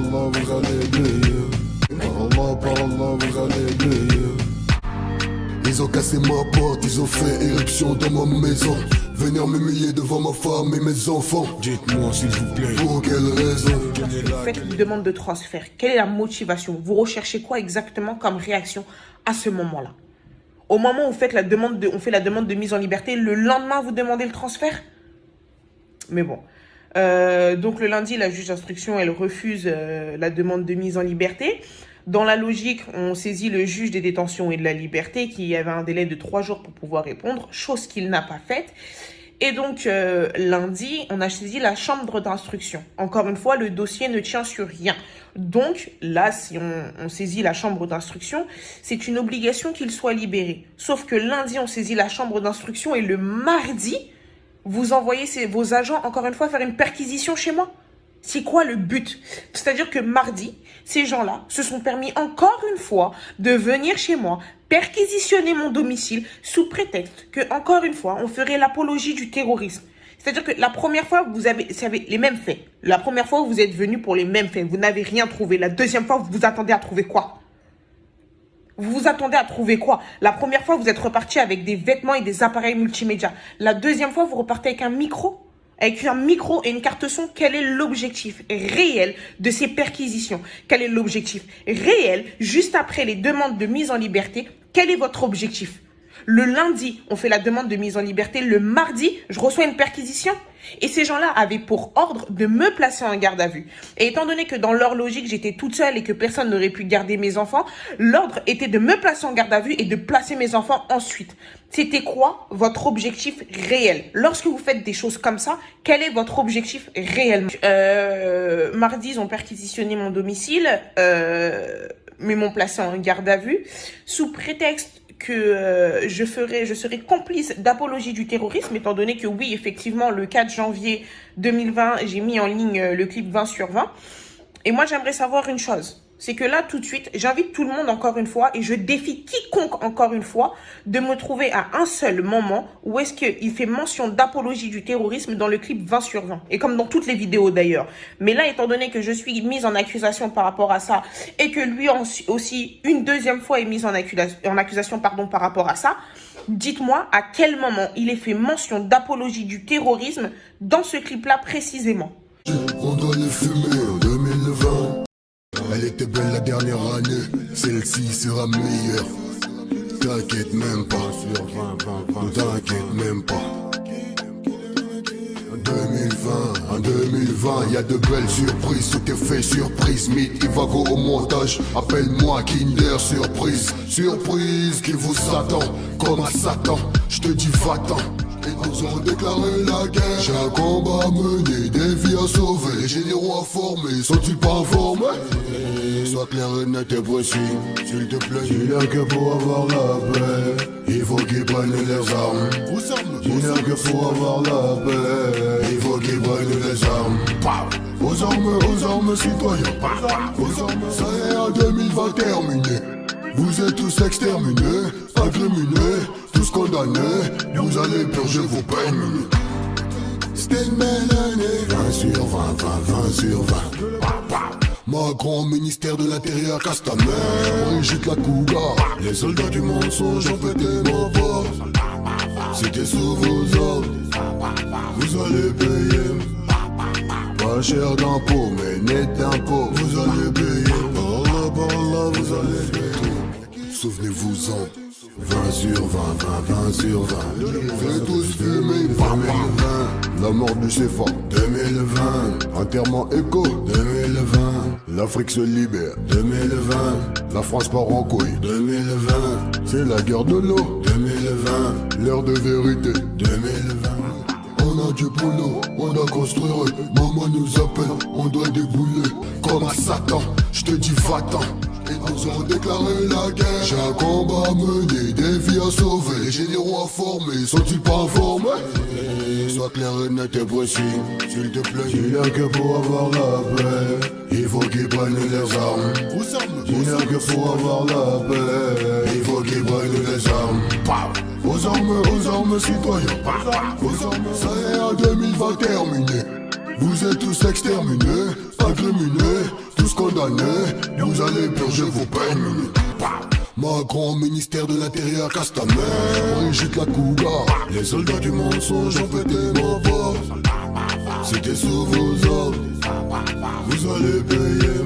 Allah, vous allez briller. Par Allah, par Allah, vous allez briller. Ils ont cassé ma porte, ils ont fait éruption dans ma maison. Venir m'humilier devant ma femme et mes enfants. Dites-moi s'il vous plaît, pour quelle raison? Vous faites une demande de transfert. Quelle est la motivation? Vous recherchez quoi exactement comme réaction à ce moment-là? Au moment où vous faites la demande de, on fait la demande de mise en liberté, le lendemain, vous demandez le transfert? Mais bon. Euh, donc le lundi, la juge d'instruction, elle refuse euh, la demande de mise en liberté. Dans la logique, on saisit le juge des détentions et de la liberté qui avait un délai de trois jours pour pouvoir répondre, chose qu'il n'a pas faite. Et donc, euh, lundi, on a saisi la chambre d'instruction. Encore une fois, le dossier ne tient sur rien. Donc, là, si on, saisit la chambre d'instruction, c'est une obligation qu'il soit libéré. Sauf que lundi, on saisit la chambre d'instruction et le mardi, vous envoyez vos agents, encore une fois, faire une perquisition chez moi? C'est quoi le but? C'est-à-dire que mardi, ces gens-là se sont permis encore une fois de venir chez moi, perquisitionner mon domicile sous prétexte que, encore une fois, on ferait l'apologie du terrorisme. C'est-à-dire que la première fois, vous avez, les mêmes faits. La première fois, vous êtes venu pour les mêmes faits. Vous n'avez rien trouvé. La deuxième fois, vous vous attendez à trouver quoi? Vous vous attendez à trouver quoi? La première fois, vous êtes reparti avec des vêtements et des appareils multimédia. La deuxième fois, vous repartez avec un micro? Avec un micro et une carte son, quel est l'objectif réel de ces perquisitions? Quel est l'objectif réel, juste après les demandes de mise en liberté, quel est votre objectif? Le lundi, on fait la demande de mise en liberté. Le mardi, je reçois une perquisition. Et ces gens-là avaient pour ordre de me placer en garde à vue. Et étant donné que dans leur logique, j'étais toute seule et que personne n'aurait pu garder mes enfants, l'ordre était de me placer en garde à vue et de placer mes enfants ensuite. C'était quoi votre objectif réel? Lorsque vous faites des choses comme ça, quel est votre objectif réellement? Euh, Mardi, ils ont perquisitionné mon domicile, euh, mais m'ont placé en garde à vue sous prétexte que euh, je ferai, je serai complice d'apologie du terrorisme, étant donné que oui, effectivement, le 4 janvier 2020, j'ai mis en ligne euh, le clip 20 sur 20. Et moi, j'aimerais savoir une chose c'est que là, tout de suite, j'invite tout le monde encore une fois et je défie quiconque encore une fois de me trouver à un seul moment où est-ce qu'il fait mention d'apologie du terrorisme dans le clip 20 sur 20. Et comme dans toutes les vidéos d'ailleurs. Mais là, étant donné que je suis mise en accusation par rapport à ça et que lui aussi, une deuxième fois est mise en accusation, par rapport à ça, dites-moi à quel moment il est fait mention d'apologie du terrorisme dans ce clip-là précisément. Elle était belle la dernière année, celle-ci sera meilleure. T'inquiète même pas, sur 20, t'inquiète même pas. En 2020, en 2020, y a de belles surprises, tout est fait surprise. Mythe, il va go au montage, appelle-moi Kinder Surprise. Surprise qui vous attend, comme à Satan, je te dis va-t'en. Ils ont déclaré la guerre. J'ai un combat à mener, des vies à sauver. J'ai des rois formés, sont-ils pas informés Sois clair et net et précis, s'il te plaît. Il a que pour avoir la paix. Il faut qu'ils prennent les armes. Il a que pour avoir la paix. Il faut qu'ils prennent les armes. Aux armes, aux armes citoyens. Aux armes, ça est en 2020 terminé. Vous êtes tous exterminés, incriminés tous condamnés, vous allez purger vos peines. C'était une belle année. 20 sur 20, 20, 20 sur 20. Macron, ministère de l'Intérieur, Castaner, Brigitte la Cougar. Les soldats du mensonge ont pété mon bord. C'était sous vos ordres, vous allez payer. Pas cher d'impôts, mais net d'impôts, vous allez payer. Par là, par là, vous allez payer. Souvenez-vous-en. 20 sur 20, 20, 20 sur 20. Fais tous fumer, 2020. La mort du CFA, 2020. Enterrement éco, 2020. L'Afrique se libère, 2020. La France part en couille, 2020. C'est la guerre de l'eau, 2020. L'heure de vérité, 2020. On a du boulot, on doit construire. Maman nous appelle, on doit débouler. Comme à Satan, je te dis va-t'en. Ils ont déclaré la guerre. J'ai un combat à mener, des vies à sauver. Les généraux informés, sont-ils pas informés? Sois clair et net et précis, s'il te plaît. Il a que pour avoir la paix. Il faut qu'ils prennent les armes. Il a que pour avoir la paix. Il faut qu'ils prennent les armes. Aux armes, aux armes citoyens? Aux armes, ça est en 2020 terminé. Vous êtes tous exterminés, incriminés, tous condamnés, vous allez purger vos peines. Macron, ministère de l'Intérieur, Castaner, Brigitte Lacouga, les soldats du mensonge ont fêté ma voix. C'était sous vos ordres, vous allez payer.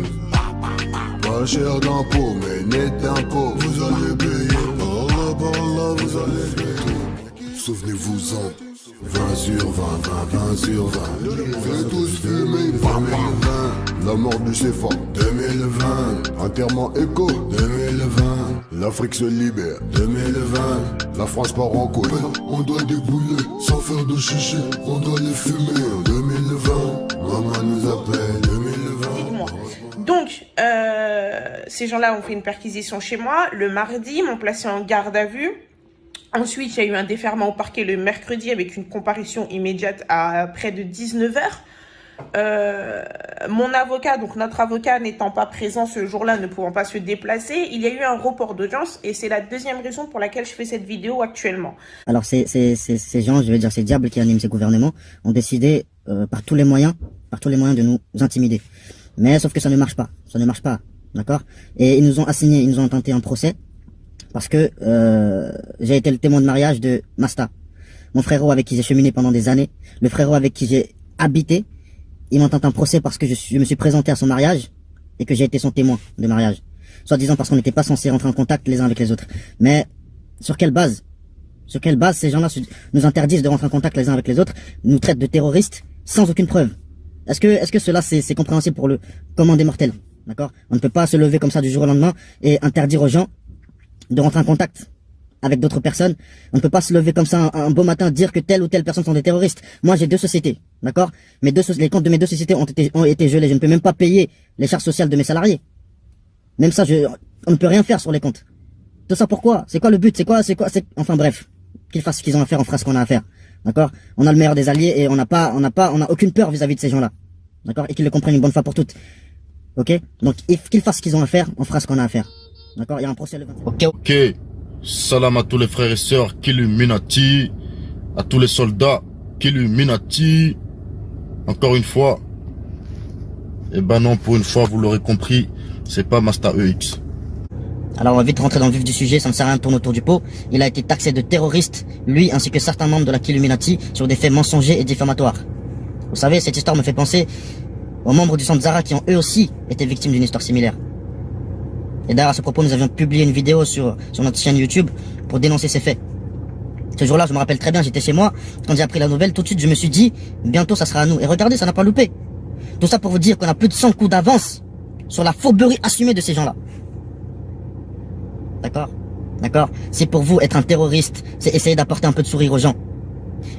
Pas cher d'impôts, mais net d'impôts, vous allez payer. Par là, par là, vous allez payer. Souvenez-vous-en. 20 sur 20, 20, 20 sur 20 Faites tous fumer, 2020 La mort du CFA 2020 Enterrement éco 2020 L'Afrique se libère 2020 La France part en couille On doit débouler sans faire de chichi On doit les fumer en 2020 Maman nous appelle 2020 Donc, euh, ces gens-là ont fait une perquisition chez moi. Le mardi, m'ont placé en garde à vue. Ensuite, il y a eu un déferment au parquet le mercredi avec une comparution immédiate à près de 19h. Euh, mon avocat, donc notre avocat n'étant pas présent ce jour-là, ne pouvant pas se déplacer, il y a eu un report d'audience et c'est la deuxième raison pour laquelle je fais cette vidéo actuellement. Alors ces, ces, gens, je veux dire ces diables qui animent ces gouvernements, ont décidé euh, par tous les moyens, par tous les moyens de nous intimider. Mais sauf que ça ne marche pas, ça ne marche pas, d'accord? Et ils nous ont assigné, ils nous ont tenté un procès parce que euh, j'ai été le témoin de mariage de Masta, mon frérot avec qui j'ai cheminé pendant des années, le frérot avec qui j'ai habité. Il m'entend un procès parce que je, me suis présenté à son mariage et que j'ai été son témoin de mariage. Soit disant parce qu'on n'était pas censé rentrer en contact les uns avec les autres. Mais sur quelle base? Sur quelle base ces gens-là nous interdisent de rentrer en contact les uns avec les autres, nous traitent de terroristes sans aucune preuve? Est-ce que, est-ce que cela c'est compréhensible pour le commandé mortel D'accord? On ne peut pas se lever comme ça du jour au lendemain et interdire aux gens de rentrer en contact avec d'autres personnes. On ne peut pas se lever comme ça un, beau matin dire que telle ou telle personne sont des terroristes. Moi, j'ai deux sociétés, d'accord? Mes deux les comptes de mes deux sociétés ont été ont été gelés. Je ne peux même pas payer les charges sociales de mes salariés. Même ça, je, on ne peut rien faire sur les comptes. Tout ça pourquoi? C'est quoi le but? C'est quoi? C'est quoi? Enfin bref, qu'ils fassent ce qu'ils ont à faire, on fera ce qu'on a à faire, d'accord? On a le meilleur des alliés et on n'a pas, on n'a pas, on a aucune peur vis-à-vis de ces gens-là, d'accord? Et qu'ils le comprennent une bonne fois pour toutes, ok? Donc qu'ils fassent ce qu'ils ont à faire, on fera ce qu'on a à faire. D'accord Il y a un procès le 27. Ok. Ok. Salam à tous les frères et sœurs Killuminati. À tous les soldats Killuminati. Encore une fois. Eh ben non, pour une fois, vous l'aurez compris, c'est pas Master EX. Alors on va vite rentrer dans le vif du sujet, ça ne sert à rien de tourner autour du pot. Il a été taxé de terroriste, lui ainsi que certains membres de la Killuminati, sur des faits mensongers et diffamatoires. Vous savez, cette histoire me fait penser aux membres du centre Zara qui ont eux aussi été victimes d'une histoire similaire. Et d'ailleurs, à ce propos, nous avions publié une vidéo sur, sur notre chaîne YouTube pour dénoncer ces faits. Ce jour-là, je me rappelle très bien, j'étais chez moi. Quand j'ai appris la nouvelle, tout de suite, je me suis dit, bientôt, ça sera à nous. Et regardez, ça n'a pas loupé. Tout ça pour vous dire qu'on a plus de 100 coups d'avance sur la fourberie assumée de ces gens-là. D'accord? D'accord? C'est pour vous être un terroriste, c'est essayer d'apporter un peu de sourire aux gens.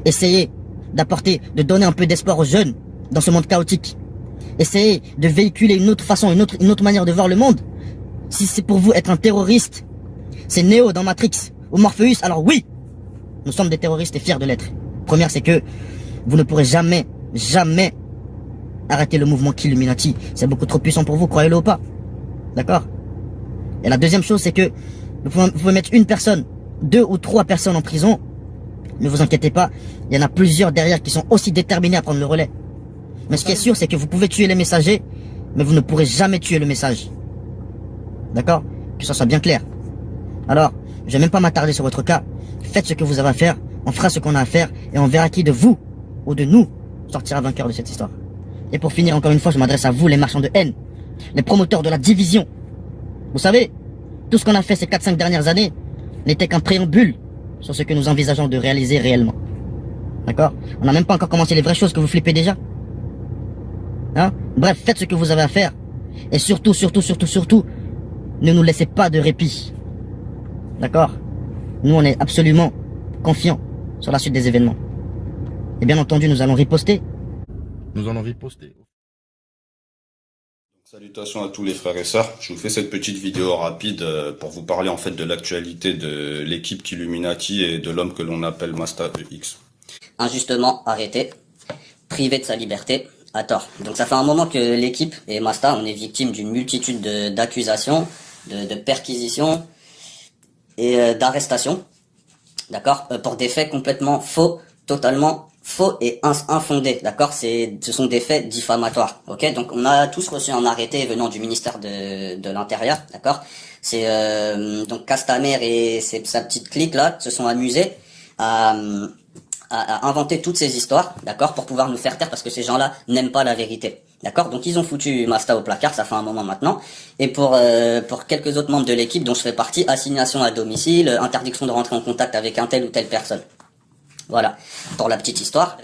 Essayer d'apporter, de donner un peu d'espoir aux jeunes dans ce monde chaotique. Essayer de véhiculer une autre façon, une autre, une autre manière de voir le monde si c'est pour vous être un terroriste, c'est Neo dans Matrix ou Morpheus, alors oui, nous sommes des terroristes et fiers de l'être. Première, c'est que vous ne pourrez jamais, jamais arrêter le mouvement Killuminati. C'est beaucoup trop puissant pour vous, croyez-le ou pas. D'accord? Et la deuxième chose, c'est que vous pouvez, mettre une personne, deux ou trois personnes en prison. Ne vous inquiétez pas, il y en a plusieurs derrière qui sont aussi déterminés à prendre le relais. Mais ce qui est sûr, c'est que vous pouvez tuer les messagers, mais vous ne pourrez jamais tuer le message. D'accord Que ça soit bien clair. Alors, je vais même pas m'attarder sur votre cas. Faites ce que vous avez à faire, on fera ce qu'on a à faire, et on verra qui de vous, ou de nous, sortira vainqueur de cette histoire. Et pour finir, encore une fois, je m'adresse à vous, les marchands de haine, les promoteurs de la division. Vous savez, tout ce qu'on a fait ces 4-5 dernières années n'était qu'un préambule sur ce que nous envisageons de réaliser réellement. D'accord On n'a même pas encore commencé les vraies choses que vous flippez déjà. Hein Bref, faites ce que vous avez à faire. Et surtout, surtout, surtout, surtout, ne nous laissez pas de répit. D'accord? Nous, on est absolument confiants sur la suite des événements. Et bien entendu, nous allons riposter. Nous allons riposter. Salutations à tous les frères et sœurs. Je vous fais cette petite vidéo rapide euh, pour vous parler en fait de l'actualité de l'équipe Illuminati et de l'homme que l'on appelle Masta EX. Injustement arrêté, privé de sa liberté, à tort. Donc ça fait un moment que l'équipe et Masta, on est victime d'une multitude d'accusations, de, de perquisition et euh, d'arrestation, d'accord, euh, pour des faits complètement faux, totalement faux et infondés, d'accord C'est, ce sont des faits diffamatoires, ok Donc on a tous reçu un arrêté venant du ministère de, de l'Intérieur, d'accord C'est euh, donc Castaner et sa petite clique là se sont amusés à, à, inventer toutes ces histoires, d'accord, pour pouvoir nous faire taire parce que ces gens-là n'aiment pas la vérité. D'accord? Donc ils ont foutu Masta au placard, ça fait un moment maintenant. Et pour euh, pour quelques autres membres de l'équipe dont je fais partie, assignation à domicile, interdiction de rentrer en contact avec un tel ou telle personne. Voilà, pour la petite histoire.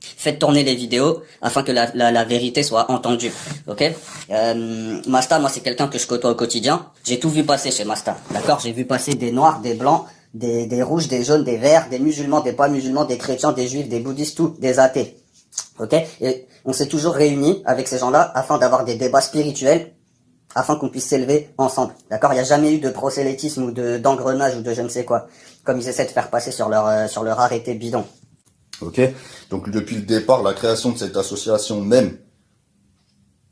Faites tourner les vidéos afin que la, la, vérité soit entendue, ok? Euh, Masta, moi c'est quelqu'un que je côtoie au quotidien. J'ai tout vu passer chez Masta, d'accord? J'ai vu passer des noirs, des blancs, des, des rouges, des jaunes, des verts, des musulmans, des pas musulmans, des chrétiens, des juifs, des bouddhistes, tout, des athées, ok? Et on s'est toujours réunis avec ces gens-là afin d'avoir des débats spirituels afin qu'on puisse s'élever ensemble. D'accord? Il n'y a jamais eu de prosélytisme ou de d'engrenage ou de je ne sais quoi, comme ils essaient de faire passer sur leur euh, sur leur arrêté bidon. Ok? Donc depuis le départ, la création de cette association même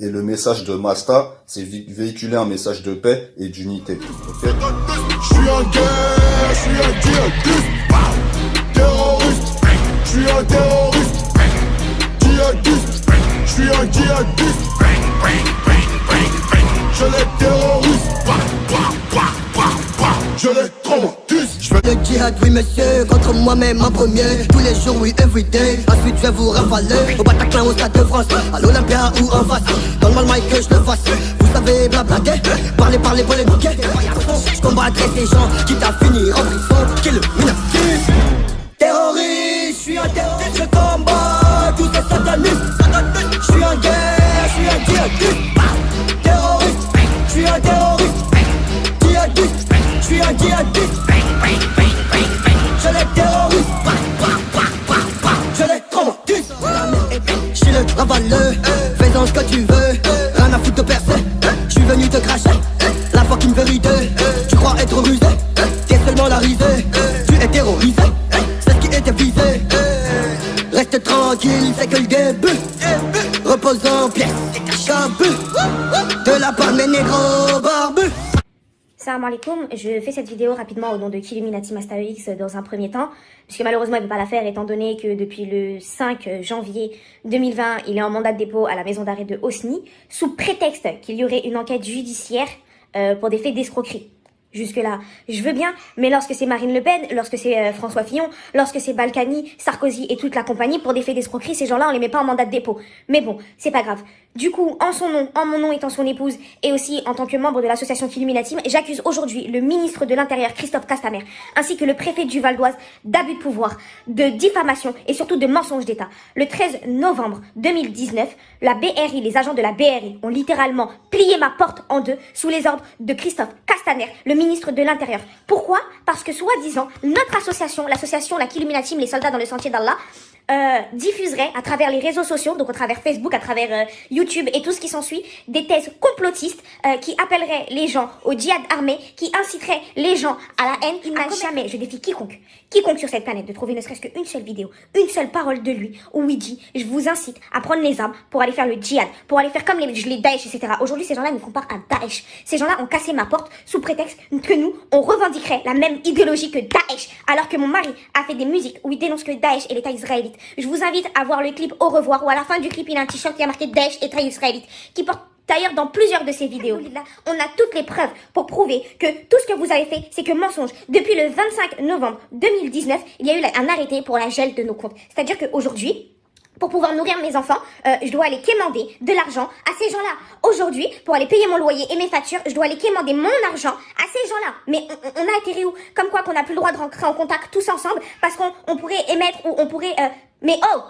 et le message de Masta, c'est véhiculer un message de paix et d'unité. Ok? Je suis un guerre, je suis un djihadiste, terroriste, je suis un terroriste, je suis un djihadiste. Je les terrorise Je les traumatise le djihad, oui monsieur, contre moi-même en premier. Tous les jours, oui, everyday Ensuite je vais vous rafaler Au Bataclan, au Stade de France À l'Olympia ou en face. Dans le mal que je le fasse. Vous savez blablater Parler, parler, polémiquer Je combattrai ces gens Qui t'a fini en prison. Qui le Fais-en ce que tu veux, rien à foutre de personne. Je suis venu te cracher, la me vérité. Tu crois être rusé, t'es seulement la risée. Tu es terrorisé, c'est ce qui était visé. Reste tranquille, c'est que le début. Repose en pièces, de la part des négros barbus. Salam alaikum, je fais cette vidéo rapidement au nom de Killuminati Master X dans un premier temps, puisque malheureusement il ne peut pas la faire étant donné que depuis le 5 janvier 2020, il est en mandat de dépôt à la maison d'arrêt de Osni, sous prétexte qu'il y aurait une enquête judiciaire euh, pour des faits d'escroquerie. Jusque-là, je veux bien, mais lorsque c'est Marine Le Pen, lorsque c'est euh, François Fillon, lorsque c'est Balkany, Sarkozy et toute la compagnie, pour des faits d'escroquerie, ces gens-là, on les met pas en mandat de dépôt. Mais bon, c'est pas grave. Du coup, en son nom, en mon nom étant son épouse, et aussi en tant que membre de l'association Killuminatim, j'accuse aujourd'hui le ministre de l'Intérieur, Christophe Castaner, ainsi que le préfet du Val d'Oise, d'abus de pouvoir, de diffamation et surtout de mensonge d'État. Le 13 novembre 2019, la BRI, les agents de la BRI, ont littéralement plié ma porte en deux sous les ordres de Christophe Castaner, le ministre de l'Intérieur. Pourquoi? Parce que soi-disant, notre association, l'association La Killuminatim, les soldats dans le sentier d'Allah, euh, diffuserait à travers les réseaux sociaux, donc à travers Facebook, à travers euh, YouTube et tout ce qui s'ensuit, des thèses complotistes euh, qui appelleraient les gens au djihad armé, qui inciteraient les gens à la haine. Il n'a jamais, je défie quiconque, quiconque sur cette planète de trouver ne serait-ce qu'une seule vidéo, une seule parole de lui où il dit « Je vous incite à prendre les armes pour aller faire le djihad, pour aller faire comme les, les Daesh, etc. » Aujourd'hui, ces gens-là font pas à Daesh. Ces gens-là ont cassé ma porte sous prétexte que nous, on revendiquerait la même idéologie que Daesh, alors que mon mari a fait des musiques où il dénonce que Daesh et l'État israélite je vous invite à voir le clip au revoir où à la fin du clip il a un t-shirt qui a marqué Daesh et Trail israélite qui porte D'ailleurs, dans plusieurs de ces vidéos, on a toutes les preuves pour prouver que tout ce que vous avez fait, c'est que mensonge. Depuis le 25 novembre 2019, il y a eu un arrêté pour la gel de nos comptes. C'est-à-dire qu'aujourd'hui, pour pouvoir nourrir mes enfants, euh, je dois aller quémander de l'argent à ces gens-là. Aujourd'hui, pour aller payer mon loyer et mes factures, je dois aller quémander mon argent à ces gens-là. Mais on, a atterri où? Comme quoi qu'on n'a plus le droit de rentrer en contact tous ensemble parce qu'on pourrait émettre ou on pourrait... Euh, mais oh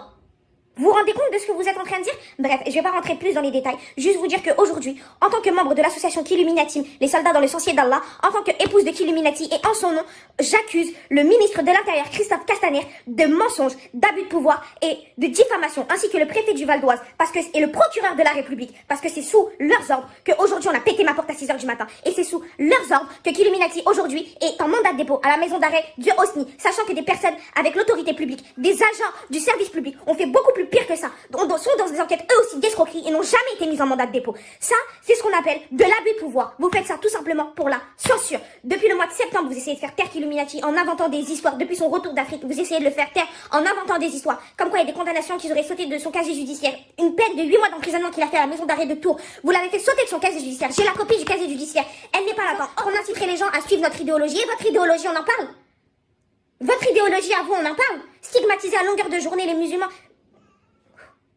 vous vous rendez compte de ce que vous êtes en train de dire? Bref, je vais pas rentrer plus dans les détails, juste vous dire qu'aujourd'hui, en tant que membre de l'association Killuminati, les soldats dans le sentier d'Allah, en tant qu'épouse de Killuminati et en son nom, j'accuse le ministre de l'Intérieur, Christophe Castaner, de mensonges, d'abus de pouvoir et de diffamation, ainsi que le préfet du Val d'Oise, parce que et le procureur de la République, parce que c'est sous leurs ordres qu'aujourd'hui on a pété ma porte à 6h du matin, et c'est sous leurs ordres que Killuminati aujourd'hui est en mandat de dépôt à la maison d'arrêt de Osni, sachant que des personnes avec l'autorité publique, des agents du service public, ont fait beaucoup plus pire que ça. On sont dans des enquêtes eux aussi d'escroquerie et n'ont jamais été mis en mandat de dépôt. Ça, c'est ce qu'on appelle de l'abus de pouvoir. Vous faites ça tout simplement pour la censure. Depuis le mois de septembre, vous essayez de faire taire Illuminati en inventant des histoires. Depuis son retour d'Afrique, vous essayez de le faire taire en inventant des histoires. Comme quoi il y a des condamnations qui auraient sauté de son casier judiciaire. Une peine de 8 mois d'emprisonnement qu'il a fait à la maison d'arrêt de Tours. Vous l'avez fait sauter de son casier judiciaire. J'ai la copie du casier judiciaire. Elle n'est pas là. On inciterait les gens à suivre notre idéologie. Et votre idéologie, on en parle? Votre idéologie à vous, on en parle? Stigmatiser à longueur de journée les musulmans.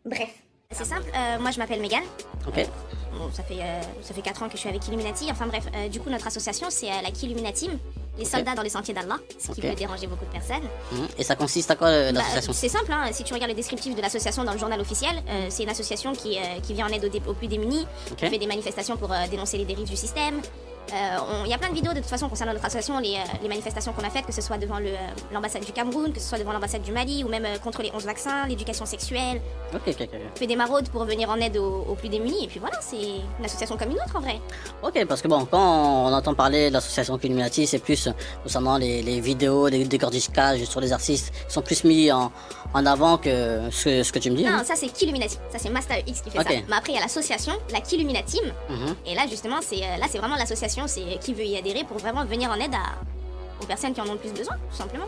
Bref. C'est simple, euh, moi je m'appelle Megan. Ok. Bon, ça fait, euh, ça fait 4 ans que je suis avec Illuminati. Enfin bref, euh, du coup notre association c'est la Killuminatim, les soldats dans les sentiers d'Allah, ce qui peut déranger beaucoup de personnes. Mhm. Et ça consiste à quoi Bah, l'association c'est simple, hein, si tu regardes le descriptif de l'association dans le journal officiel, euh, c'est une association qui, qui vient en aide aux, plus démunis, qui fait des manifestations pour dénoncer les dérives du système. Euh, Il y a plein de vidéos de toute façon concernant notre association, les, euh, les manifestations qu'on a faites, que ce soit devant euh, l'ambassade du Cameroun, que ce soit devant l'ambassade du Mali, ou même contre les 11 vaccins, l'éducation sexuelle. Ok, ok, ok. On fait des maraudes pour venir en aide aux, aux plus démunis, et puis voilà, c'est une association comme une autre en vrai. Ok, parce que bon, quand on entend parler de l'association Illuminati, c'est plus concernant les, les vidéos, les décortiquages sur les artistes, sont plus mis en, en avant que ce, ce que tu me dis. Non, hein. ça c'est Killuminati, ça c'est Master X qui fait ça. Mais après il y a l'association, la Killuminatim, Mhm. Et là, justement, c'est là, c'est vraiment l'association, c'est qui veut y adhérer pour vraiment venir en aide à, aux personnes qui en ont le plus besoin, tout simplement.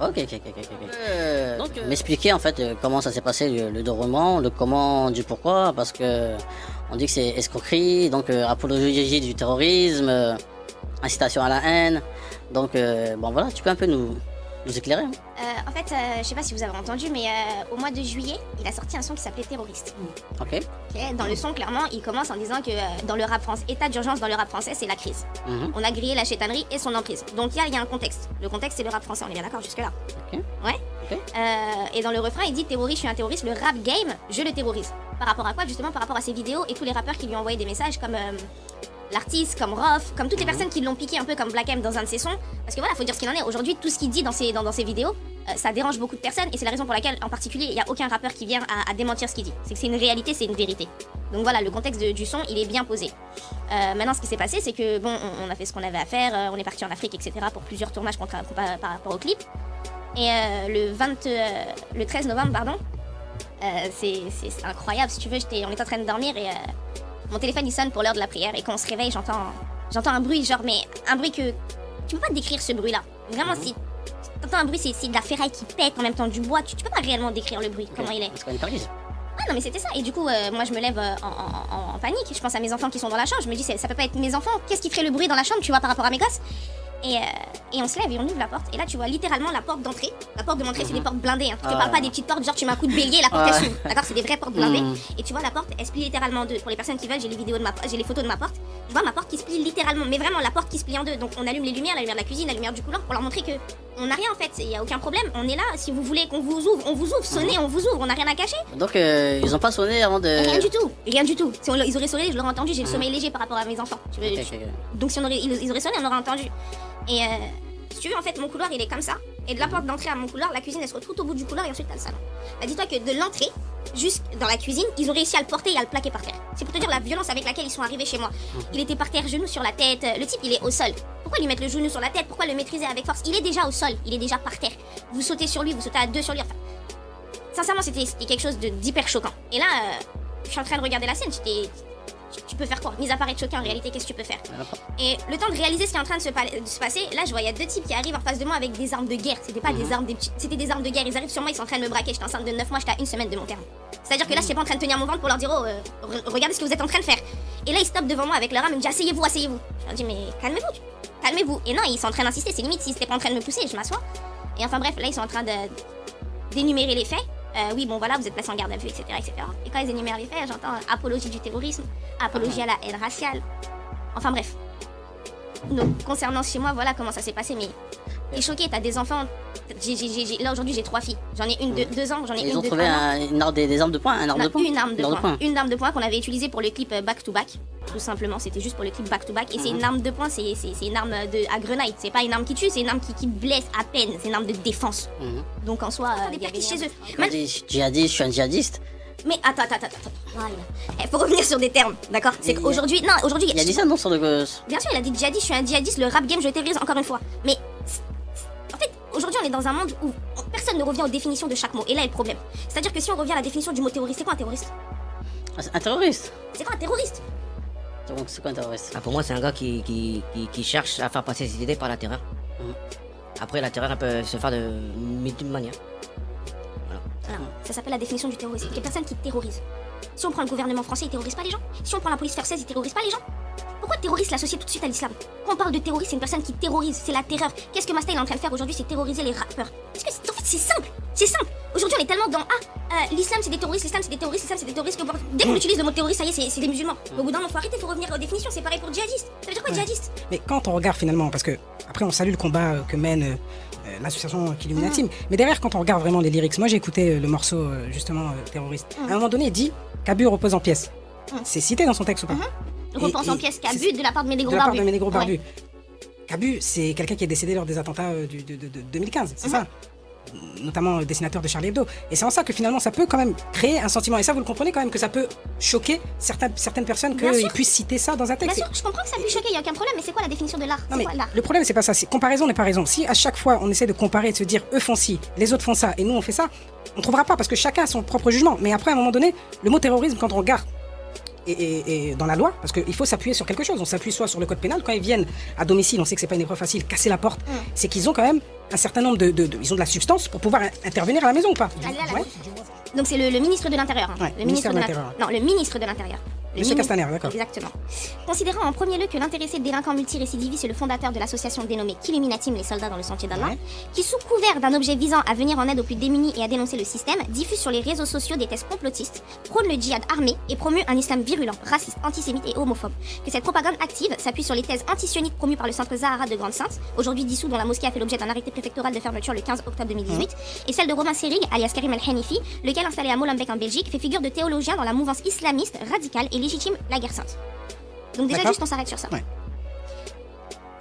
Ok, ok, ok, ok. ok. Euh, donc, m'expliquer en fait euh, comment ça s'est passé le, le déroulement, le comment, du pourquoi, parce que on dit que c'est escroquerie, donc euh, apologie du terrorisme, euh, incitation à la haine. Donc euh, bon voilà, tu peux un peu nous, nous éclairer. hein. Euh, en fait, euh, je sais pas si vous avez entendu, mais euh, au mois de juillet, il a sorti un son qui s'appelait Terroriste. Ok. Ok, Dans le son, clairement, il commence en disant que dans le rap français, état d'urgence dans le rap français, c'est la crise. Mhm. On a grillé la chétanerie et son emprise. Donc il y, a- il y a un contexte. Le contexte, c'est le rap français, on est bien d'accord jusque-là. Ok. Ouais. Ok. Et dans le refrain, il dit terroriste, je suis un terroriste, le rap game, je le terrorise. Par rapport à quoi Justement par rapport à ses vidéos et tous les rappeurs qui lui ont envoyé des messages comme l'artiste, comme Rof, comme toutes les personnes qui l'ont piqué un peu comme Black M dans un de ses sons. Parce que voilà, faut dire ce qu'il en est. Aujourd'hui, tout ce qu'il dit dans ses, dans, dans ses vidéos, euh, ça dérange beaucoup de personnes et c'est la raison pour laquelle, en particulier, il n'y a aucun rappeur qui vient à, à démentir ce qu'il dit. C'est que c'est une réalité, c'est une vérité. Donc voilà, le contexte de- du son, il est bien posé. Euh, maintenant, ce qui s'est passé, c'est que bon, on, on a fait ce qu'on avait à faire, euh, on est parti en Afrique, etc. pour plusieurs tournages par, par rapport au clip. Et le 20, euh, le 13 novembre, pardon, c'est incroyable. Si tu veux, on était en train de dormir et mon téléphone il sonne pour l'heure de la prière et quand on se réveille, j'entends, j'entends un bruit genre, mais un bruit que tu peux pas décrire ce bruit-là. Vraiment, si t'entends un bruit, c'est de la ferraille qui pète en même temps du bois. Tu, tu peux pas réellement décrire le bruit, comment il est. Parce qu'on est Paris. Ah non mais c'était ça et du coup euh, moi je me lève euh, en, en- panique je pense à mes enfants qui sont dans la chambre je me dis ça peut pas être mes enfants qu'est-ce qui ferait le bruit dans la chambre tu vois par rapport à mes gosses? Et, euh, et on se lève et on ouvre la porte. Et là tu vois littéralement la porte d'entrée. La porte de l'entrée c'est des portes blindées hein. je te Ah. parle pas des petites portes genre tu mets un coup de bélier la porte elle s'ouvre. D'accord c'est des vraies portes blindées. Mhm. et tu vois la porte elle se plie littéralement en deux. Pour les personnes qui veulent j'ai les vidéos de ma j'ai les photos de ma porte tu vois ma porte qui se plie littéralement mais vraiment la porte qui se plie en deux donc on allume les lumières la lumière de la cuisine la lumière du couloir pour leur montrer que on n'a rien en fait il y a aucun problème on est là si vous voulez qu'on vous ouvre on vous ouvre sonnez on vous ouvre on n'a rien à cacher Donc euh, ils ont pas sonné avant de. Rien du tout, rien du tout. Si on- ils auraient sonné, je l'aurais entendu, j'ai le sommeil léger par rapport à mes enfants. Donc si on aurait, ils, ils auraient sonné, on aurait entendu. Et euh, si tu veux, en fait, mon couloir, il est comme ça. Et de la porte d'entrée à mon couloir, la cuisine, elle se retrouve tout au bout du couloir et ensuite t'as le salon. Bah, dis-toi que de l'entrée jusque dans la cuisine, ils ont réussi à le porter et à le plaquer par terre. C'est pour te dire la violence avec laquelle ils sont arrivés chez moi. Il était par terre, genou sur la tête. Le type, il est au sol. Pourquoi lui mettre le genou sur la tête? Pourquoi le maîtriser avec force? Il est déjà au sol, il est déjà par terre. Vous sautez sur lui, vous sautez à deux sur lui. Enfin, sincèrement, c'était quelque chose de- d'hyper choquant. Et là, euh, je suis en train de regarder la scène, j'étais. Tu- Tu peux faire quoi Mis à part être choqué, en réalité, qu'est-ce que tu peux faire Et le temps de réaliser ce qui est en train de se, pa- de se passer, là, je vois, il y a deux types qui arrivent en face de moi avec des armes de guerre. C'était pas des armes, des petits- c'était des armes de guerre. Ils arrivent sur moi, ils sont en train de me braquer. J'étais enceinte de 9 mois, j'étais à une semaine de mon terme. C'est-à-dire que là, j'étais pas en train de tenir mon ventre pour leur dire, oh, euh, re- regardez ce que vous êtes en train de faire. Et là, ils stoppent devant moi avec leur arme, ils me disent, asseyez-vous, asseyez-vous. Je leur dis, mais calmez-vous, calmez-vous. Et non, ils sont en train d'insister, c'est limite, s'ils étaient pas en train de me pousser, je m'assois. Et enfin, bref, là, ils sont en train de d'énumérer les faits. Euh, oui, bon voilà, vous êtes placé en garde à vue, etc., etc. Et quand ils énumèrent les faits, j'entends euh, apologie du terrorisme, apologie à la haine raciale. Enfin bref. Donc, concernant chez moi, voilà comment ça s'est passé. Mais t'es choqué, t'as des enfants. J'ai- j'ai- j'ai- j'ai- là aujourd'hui, j'ai trois filles. J'en ai une de deux ans, j'en ai Ils une ont de trouvé un une arme- des, des armes de poing, un arme de poing. une arme de Une poing. Une arme de poing qu'on avait utilisée pour le clip euh, Back to Back. Tout simplement, c'était juste pour le clip Back to Back. Et c'est Mhm. une arme de poing, c'est c'est- c'est une arme de, à grenaille. C'est pas une arme qui tue, c'est une arme qui, qui blesse à peine. C'est une arme de défense. Mhm. Donc en soi, euh, il y avait chez eux. Même- je dis djihadiste, je suis un djihadiste. Mais attends, attends, attends, attends. Voilà. Il faut revenir sur des termes, d'accord? C'est qu'aujourd'hui, non, aujourd'hui, Il a dit ça non sur le gosse. Bien sûr, il a dit djihadiste, je suis un djihadiste, le rap game, je le terrorise encore une fois. Mais on est dans un monde où personne ne revient aux définitions de chaque mot. Et là est le problème. C'est-à-dire que si on revient à la définition du mot terroriste, c'est quoi un terroriste? Ah, Un terroriste C'est quoi un terroriste? Donc, c'est quoi un terroriste? Ah, pour moi, c'est un gars qui, qui, qui, qui cherche à faire passer ses idées par la terreur. Mhm. Après, la terreur, elle peut se faire de multiples manières. Alors, ça s'appelle la définition du terrorisme. Les personnes qui terrorisent. Si on prend le gouvernement français, il terrorise pas les gens. Si on prend la police française, il terrorise pas les gens. Pourquoi terroriste l'associer tout de suite à l'islam? Quand on parle de terroriste, c'est une personne qui terrorise, c'est la terreur. Qu'est-ce que Masta est en train de faire aujourd'hui C'est terroriser les rappeurs. Parce que c'est- en fait, c'est simple, c'est simple. Aujourd'hui, on est tellement dans ah, euh, l'islam c'est des terroristes, l'islam c'est des terroristes, l'islam c'est des terroristes. que dès qu'on utilise le mot terroriste, ça y est, c'est- des musulmans. Au bout d'un moment, faut arrêter, faut revenir aux définitions. C'est pareil pour djihadiste. Ça veut dire quoi Ouais. djihadiste? Mais quand on regarde finalement, parce que après on salue le combat euh, que mène euh, l'association Killuminati, mais derrière quand on regarde vraiment les lyrics, moi j'ai écouté le morceau justement euh, terroriste. À un moment donné, il dit qu'Abu repose en pièces. Mhm. C'est cité dans son texte ou pas Et- pense en pièces qu'abus de la part de Médégros De la part de Ménégro Ouais. Barbu. Cabu, c'est quelqu'un qui est décédé lors des attentats euh, du- de, de- de 2015, c'est Mhm. ça Notamment euh, dessinateur de Charlie Hebdo. Et c'est en ça que finalement ça peut quand même créer un sentiment. Et ça, vous le comprenez quand même que ça peut choquer certaines, certaines personnes Bien qu'ils puissent citer ça dans un Bien texte. sûr, je comprends que ça puisse choquer, il a aucun problème, mais c'est quoi la définition de l'art le problème c'est pas ça, comparaison n'est pas raison. Si à chaque fois on essaie de comparer de se dire eux font ci, les autres font ça et nous on fait ça, on trouvera pas parce que chacun a son propre jugement. Mais après à un moment donné, le mot terrorisme quand on regarde et, dans la loi, parce qu'il faut s'appuyer sur quelque chose. On s'appuie soit sur le code pénal quand ils viennent à domicile, on sait que c'est pas une épreuve facile, casser la porte, Mm. c'est qu'ils ont quand même un certain nombre de, de- de- ils ont de la substance pour pouvoir in- intervenir à la maison ou pas Ouais. Donc c'est le, le ministre de l'Intérieur. hein. Ouais, le ministère de l'In- l'Intérieur. Non, le ministre de l'Intérieur. Monsieur Castaner, d'accord. Exactement. Considérant en premier lieu que l'intéressé délinquant multirécidiviste est le fondateur de l'association dénommée Killuminatim, les soldats dans le sentier d'Allah, Ouais. qui sous couvert d'un objet visant à venir en aide aux plus démunis et à dénoncer le système, diffuse sur les réseaux sociaux des thèses complotistes, prône le djihad armé et promeut un islam virulent, raciste, antisémite et homophobe. Que cette propagande active s'appuie sur les thèses antisionistes promues par le centre Zahara de Grande-Sainte, aujourd'hui dissous dont la mosquée a fait l'objet d'un arrêté préfectoral de fermeture le 15 octobre 2018, et celle de Romain Serig, alias Karim El-Hanifi, lequel installé à Molenbeek en Belgique fait figure de théologien dans la mouvance islamiste radicale et légitime la guerre sainte. Donc déjà juste on s'arrête sur ça. Ouais.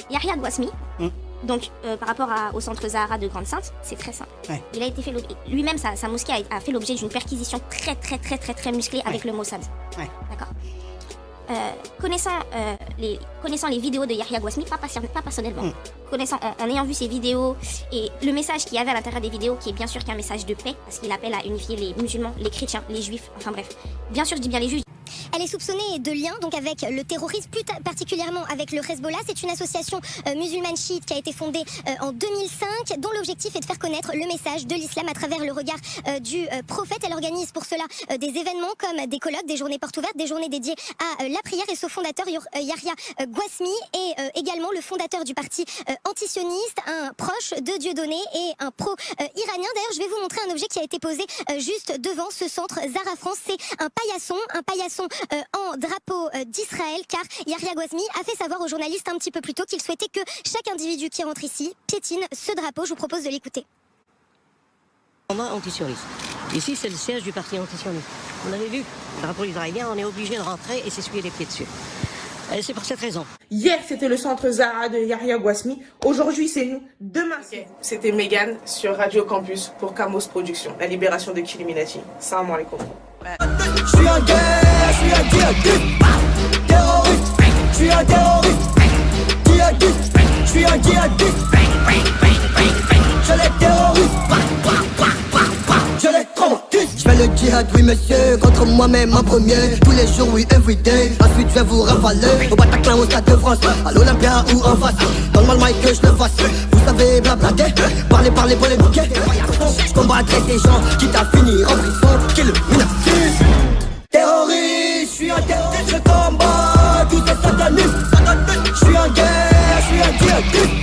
Yahya Gouasmi, Mm. donc euh, par rapport à- au centre Zahara de Grande-Sainte, c'est très simple. Ouais. Il a été fait lui-même sa, sa mosquée a, a fait l'objet d'une perquisition très très très très très musclée avec le Mossad. D'accord. Euh, connaissant, euh, les, connaissant les vidéos de Yahya Gouasmi, pas, pas personnellement, Mm. connaissant, en, en ayant vu ces vidéos et le message qu'il y avait à l'intérieur des vidéos, qui est bien sûr qu'un message de paix, parce qu'il appelle à unifier les musulmans, les chrétiens, les juifs, enfin bref. Bien sûr, je dis bien les juifs, Elle est soupçonnée de liens donc avec le terrorisme, plus particulièrement avec le Hezbollah. C'est une association euh, musulmane chiite qui a été fondée euh, en 2005, dont l'objectif est de faire connaître le message de l'islam à travers le regard euh, du prophète. Elle organise pour cela des événements comme des colloques, des journées portes ouvertes, des journées dédiées à la prière. Et ce fondateur, Yahya Gouasmi, est également le fondateur du parti antisioniste, un proche de Dieudonné et un pro-iranien. D'ailleurs, je vais vous montrer un objet qui a été posé juste devant ce centre Zara France. C'est un paillasson, un paillasson euh, en drapeau euh, d'Israël, car Yahya Gouasmi a fait savoir aux journalistes un petit peu plus tôt qu'il souhaitait que chaque individu qui rentre ici piétine ce drapeau. Je vous propose de l'écouter. Combat antisioniste. Ici, c'est le siège du parti antisioniste. Vous l'avez vu, le drapeau israélien, on est obligé de rentrer et s'essuyer les pieds dessus. Et c'est pour cette raison. Hier, c'était le centre Zahra de Yahya Gouasmi. Aujourd'hui, c'est nous. Demain, c'est vous. C'était Megan sur Radio Campus pour Camos Productions, la libération de Killuminati. Salam alaikum. Je suis un guerre, je suis un djihadiste. Terroriste, je suis un terroriste. Djihadiste, je suis un djihadiste. Je les terroriste. Je les traumatise Je fais le djihad, oui monsieur, contre moi-même en premier. Tous les jours, oui, everyday Ensuite je vais vous ravaler. Au Bataclan, au Stade de France. À l'Olympia ou en face. Dans le mic que je le fasse Vous savez blablater Parler, parler, polémiquer. Je combattrai des gens Quitte à finir en prison. Qui le suis